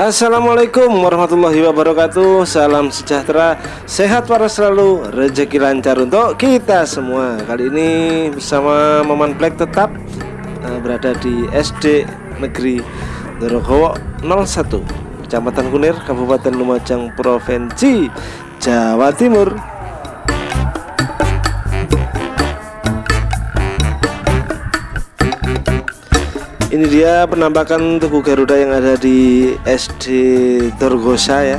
Assalamualaikum warahmatullahi wabarakatuh. Salam sejahtera. Sehat para selalu. Rezeki lancar untuk kita semua. Kali ini bersama Maman Black tetap uh, Berada di SD Negeri Dorogowo 01 Kecamatan Kunir Kabupaten Lumajang Provinsi Jawa Timur ini dia penampakan Tugu Garuda yang ada di SD Dorgosa ya.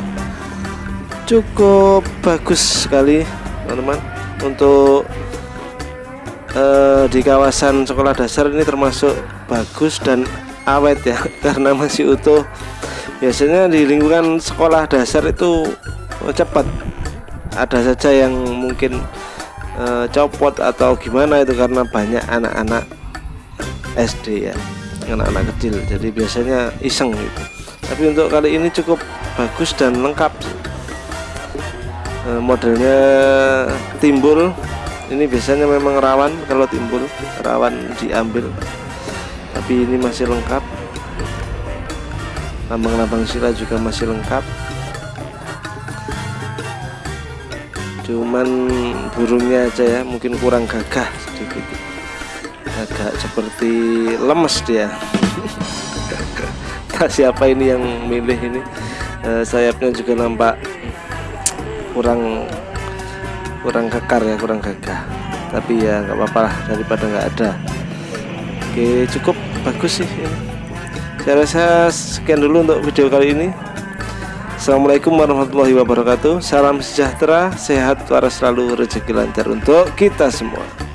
Cukup bagus sekali teman-teman. Untuk uh, di kawasan sekolah dasar ini termasuk bagus dan awet ya karena masih utuh. Biasanya di lingkungan sekolah dasar itu cepat. Ada saja yang mungkin uh, copot atau gimana itu karena banyak anak-anak SD ya anak-anak kecil. Jadi biasanya iseng gitu. Tapi untuk kali ini cukup bagus dan lengkap. E, modelnya timbul. Ini biasanya memang rawan kalau timbul rawan diambil. Tapi ini masih lengkap. Lambang-lambang sila juga masih lengkap. Cuman burungnya aja ya mungkin kurang gagah sedikit agak seperti lemes dia. Tak siapa ini yang milih ini? Uh, sayapnya juga nampak kurang kurang kekar ya kurang gagah. Tapi ya nggak apa-apa lah daripada nggak ada. Oke cukup. Bagus sih ini. saya rasa sekian dulu untuk video kali ini. Assalamualaikum warahmatullahi wabarakatuh. Salam sejahtera, sehat, waras selalu, rezeki lancar untuk kita semua